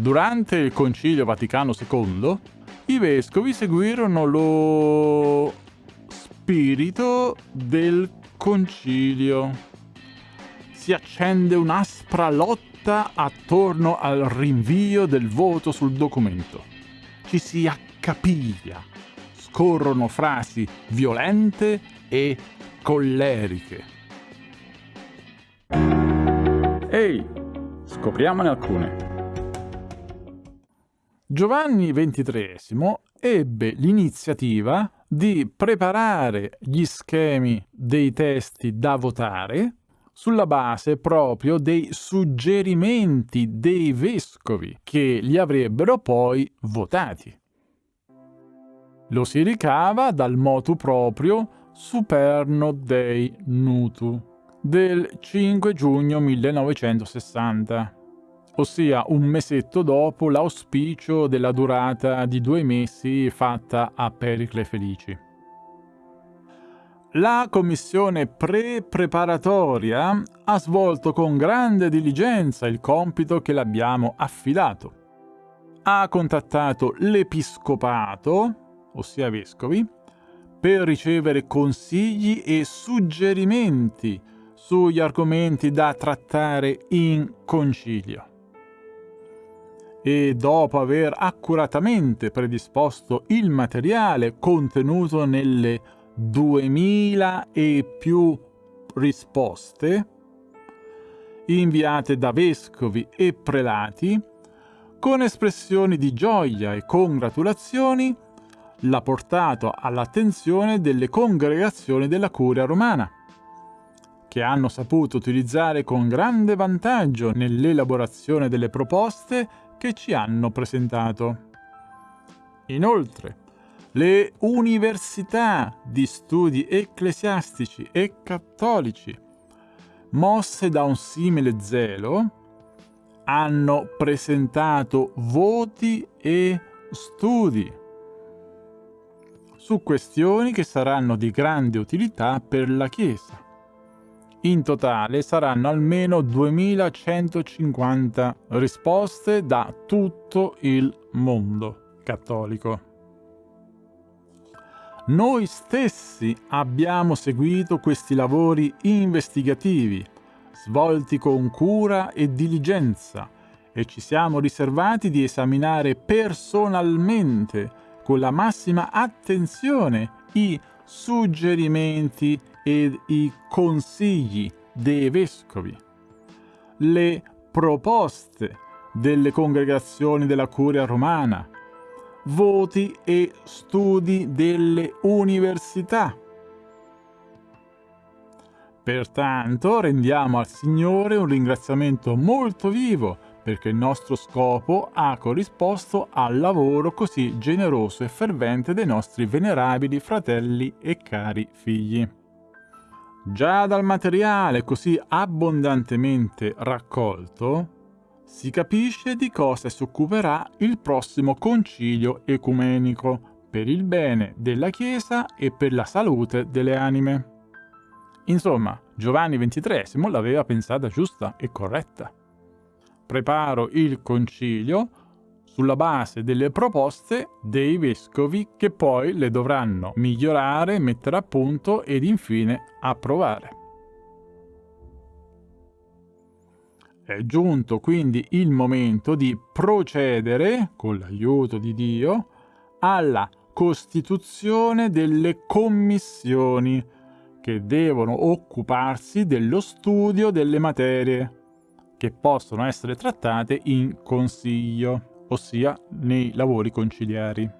Durante il Concilio Vaticano II, i vescovi seguirono lo spirito del concilio. Si accende un'aspra lotta attorno al rinvio del voto sul documento. Ci si accapiglia, scorrono frasi violente e colleriche. Ehi, scopriamone alcune. Giovanni XXIII ebbe l'iniziativa di preparare gli schemi dei testi da votare sulla base proprio dei suggerimenti dei vescovi che li avrebbero poi votati. Lo si ricava dal motu proprio Superno Dei Nutu del 5 giugno 1960 ossia un mesetto dopo l'auspicio della durata di due mesi fatta a Pericle Felici. La commissione pre-preparatoria ha svolto con grande diligenza il compito che l'abbiamo affidato. Ha contattato l'episcopato, ossia vescovi, per ricevere consigli e suggerimenti sugli argomenti da trattare in concilio e dopo aver accuratamente predisposto il materiale contenuto nelle 2000 e più risposte inviate da vescovi e prelati, con espressioni di gioia e congratulazioni, l'ha portato all'attenzione delle congregazioni della Curia romana, che hanno saputo utilizzare con grande vantaggio nell'elaborazione delle proposte che ci hanno presentato. Inoltre, le università di studi ecclesiastici e cattolici, mosse da un simile zelo, hanno presentato voti e studi su questioni che saranno di grande utilità per la Chiesa. In totale saranno almeno 2150 risposte da tutto il mondo cattolico. Noi stessi abbiamo seguito questi lavori investigativi, svolti con cura e diligenza, e ci siamo riservati di esaminare personalmente, con la massima attenzione, i suggerimenti ed i consigli dei vescovi, le proposte delle congregazioni della curia romana, voti e studi delle università. Pertanto rendiamo al Signore un ringraziamento molto vivo perché il nostro scopo ha corrisposto al lavoro così generoso e fervente dei nostri venerabili fratelli e cari figli. Già dal materiale così abbondantemente raccolto si capisce di cosa si occuperà il prossimo concilio ecumenico per il bene della Chiesa e per la salute delle anime. Insomma, Giovanni XXIII l'aveva pensata giusta e corretta. Preparo il concilio sulla base delle proposte dei vescovi che poi le dovranno migliorare, mettere a punto ed infine approvare. È giunto quindi il momento di procedere, con l'aiuto di Dio, alla costituzione delle commissioni che devono occuparsi dello studio delle materie che possono essere trattate in consiglio ossia nei lavori conciliari.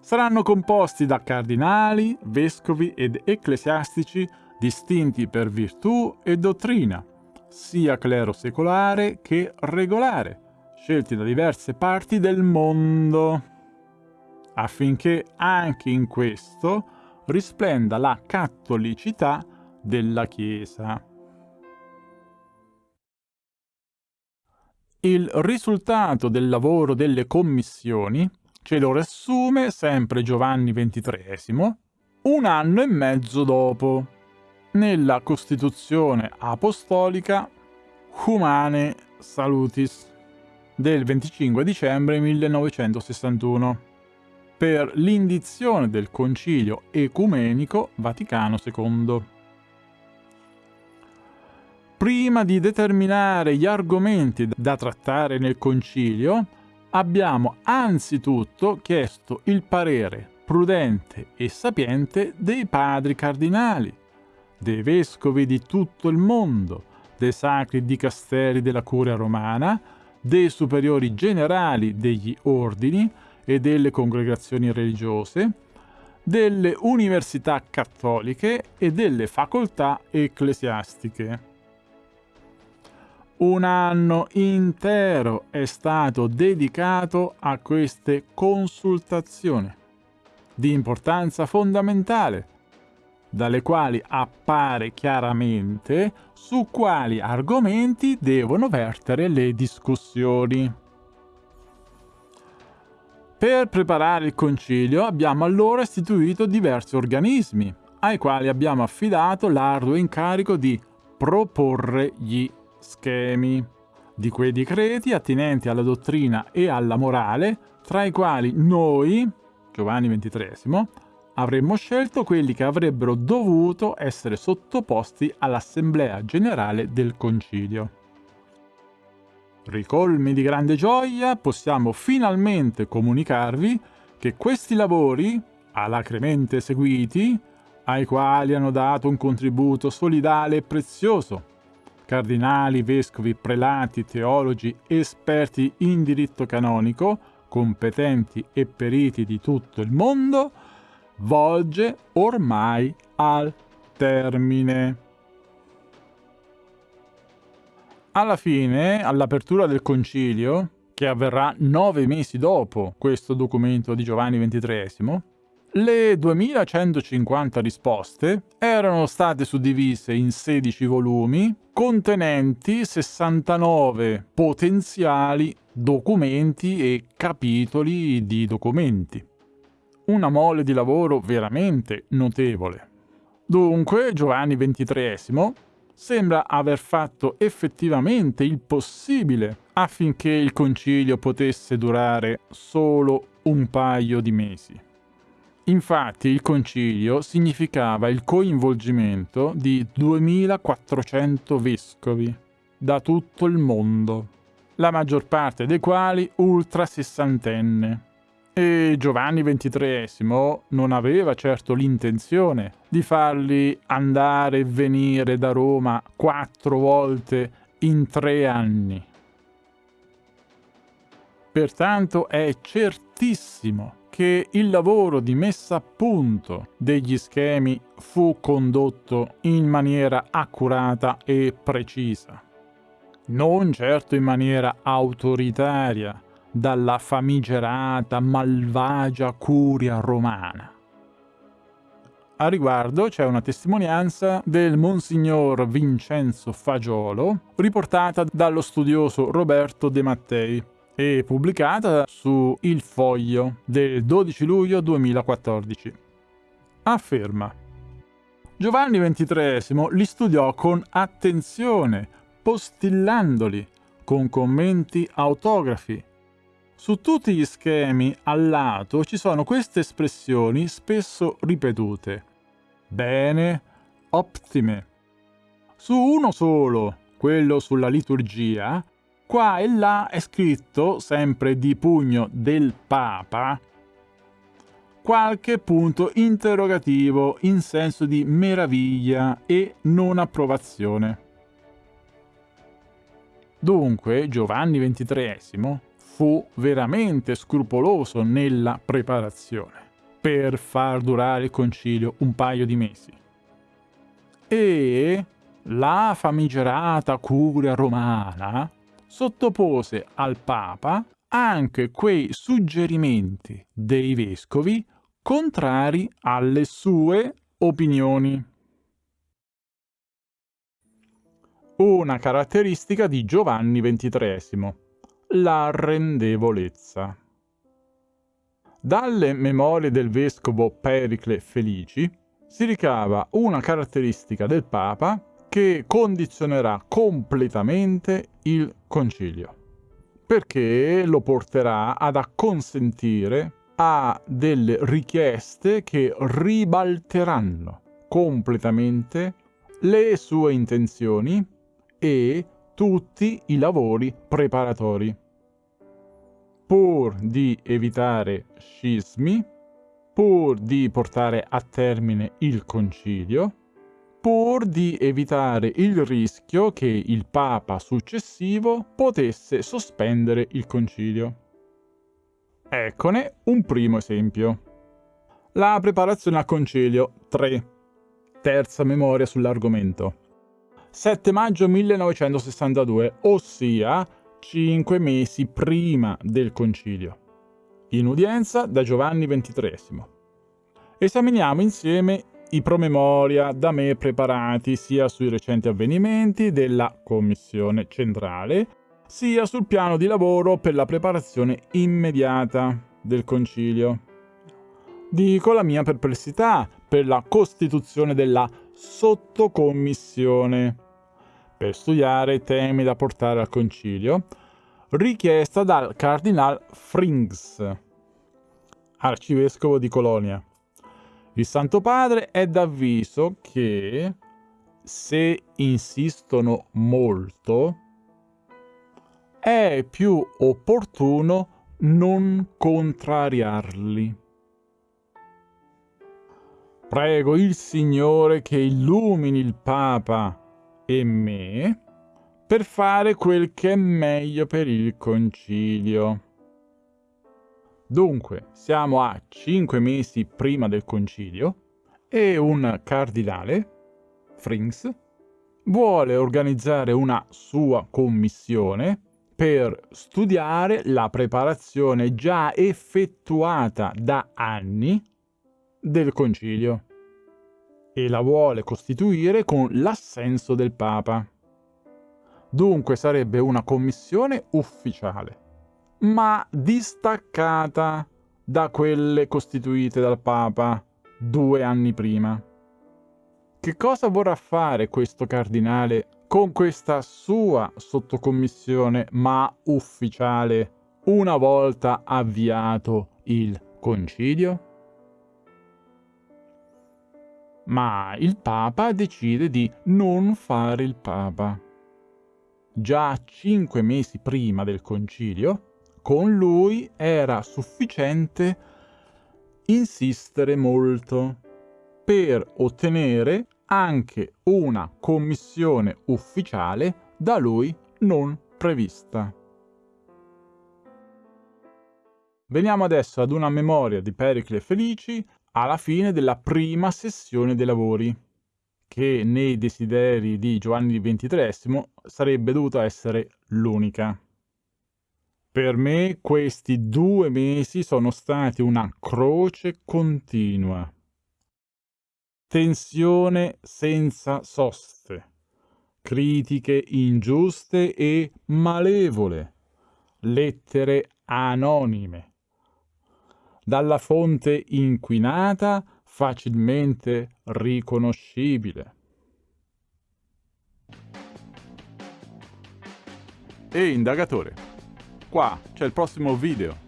Saranno composti da cardinali, vescovi ed ecclesiastici distinti per virtù e dottrina, sia clero secolare che regolare, scelti da diverse parti del mondo, affinché anche in questo risplenda la cattolicità della Chiesa. Il risultato del lavoro delle commissioni ce lo riassume sempre Giovanni XXIII un anno e mezzo dopo, nella Costituzione Apostolica Humane Salutis. del 25 dicembre 1961 per l'indizione del Concilio Ecumenico Vaticano II. Prima di determinare gli argomenti da trattare nel Concilio, abbiamo anzitutto chiesto il parere prudente e sapiente dei padri cardinali, dei vescovi di tutto il mondo, dei sacri dicasteri della curia romana, dei superiori generali degli ordini e delle congregazioni religiose, delle università cattoliche e delle facoltà ecclesiastiche. Un anno intero è stato dedicato a queste consultazioni di importanza fondamentale, dalle quali appare chiaramente su quali argomenti devono vertere le discussioni. Per preparare il concilio abbiamo allora istituito diversi organismi, ai quali abbiamo affidato l'arduo incarico di proporre gli schemi di quei decreti attinenti alla dottrina e alla morale, tra i quali noi, Giovanni XXIII, avremmo scelto quelli che avrebbero dovuto essere sottoposti all'Assemblea Generale del Concilio. Ricolmi di grande gioia possiamo finalmente comunicarvi che questi lavori, alacremente seguiti, ai quali hanno dato un contributo solidale e prezioso, cardinali, vescovi, prelati, teologi, esperti in diritto canonico, competenti e periti di tutto il mondo, volge ormai al termine. Alla fine, all'apertura del concilio, che avverrà nove mesi dopo questo documento di Giovanni XXIII, le 2150 risposte erano state suddivise in 16 volumi contenenti 69 potenziali documenti e capitoli di documenti. Una mole di lavoro veramente notevole. Dunque Giovanni XXIII sembra aver fatto effettivamente il possibile affinché il concilio potesse durare solo un paio di mesi. Infatti il concilio significava il coinvolgimento di 2400 vescovi da tutto il mondo la maggior parte dei quali ultra sessantenne. E Giovanni XXIII non aveva certo l'intenzione di farli andare e venire da Roma quattro volte in tre anni. Pertanto è certissimo che il lavoro di messa a punto degli schemi fu condotto in maniera accurata e precisa non certo in maniera autoritaria, dalla famigerata malvagia curia romana. A riguardo c'è una testimonianza del Monsignor Vincenzo Fagiolo, riportata dallo studioso Roberto De Mattei e pubblicata su Il Foglio del 12 luglio 2014. Afferma Giovanni XXIII li studiò con attenzione, postillandoli con commenti autografi. Su tutti gli schemi al lato ci sono queste espressioni spesso ripetute. Bene, ottime. Su uno solo, quello sulla liturgia, qua e là è scritto, sempre di pugno del Papa, qualche punto interrogativo in senso di meraviglia e non approvazione. Dunque Giovanni XXIII fu veramente scrupoloso nella preparazione per far durare il concilio un paio di mesi. E la famigerata curia romana sottopose al Papa anche quei suggerimenti dei vescovi contrari alle sue opinioni. Una caratteristica di Giovanni XXIII, l'arrendevolezza. Dalle memorie del vescovo Pericle Felici si ricava una caratteristica del Papa che condizionerà completamente il concilio. perché lo porterà ad acconsentire a delle richieste che ribalteranno completamente le sue intenzioni e tutti i lavori preparatori. Pur di evitare scismi, pur di portare a termine il concilio, pur di evitare il rischio che il Papa successivo potesse sospendere il concilio. Eccone un primo esempio. La preparazione al concilio 3. Terza memoria sull'argomento. 7 maggio 1962, ossia 5 mesi prima del concilio. In udienza da Giovanni XXIII. Esaminiamo insieme i promemoria da me preparati sia sui recenti avvenimenti della Commissione centrale, sia sul piano di lavoro per la preparazione immediata del concilio. Dico la mia perplessità per la costituzione della sottocommissione per studiare temi da portare al concilio, richiesta dal cardinal Frings, arcivescovo di Colonia. Il Santo Padre è d'avviso che se insistono molto, è più opportuno non contrariarli. Prego il Signore che illumini il Papa e me per fare quel che è meglio per il concilio. Dunque, siamo a cinque mesi prima del concilio e un cardinale, Frings, vuole organizzare una sua commissione per studiare la preparazione già effettuata da anni del concilio e la vuole costituire con l'assenso del Papa. Dunque sarebbe una commissione ufficiale, ma distaccata da quelle costituite dal Papa due anni prima. Che cosa vorrà fare questo cardinale con questa sua sottocommissione, ma ufficiale, una volta avviato il concilio? Ma il Papa decide di non fare il Papa. Già cinque mesi prima del concilio, con lui era sufficiente insistere molto per ottenere anche una commissione ufficiale da lui non prevista. Veniamo adesso ad una memoria di Pericle Felici alla fine della prima sessione dei lavori, che nei desideri di Giovanni XXIII sarebbe dovuta essere l'unica. Per me questi due mesi sono stati una croce continua. Tensione senza soste, critiche ingiuste e malevole, lettere anonime, dalla fonte inquinata facilmente riconoscibile. E indagatore, qua c'è il prossimo video.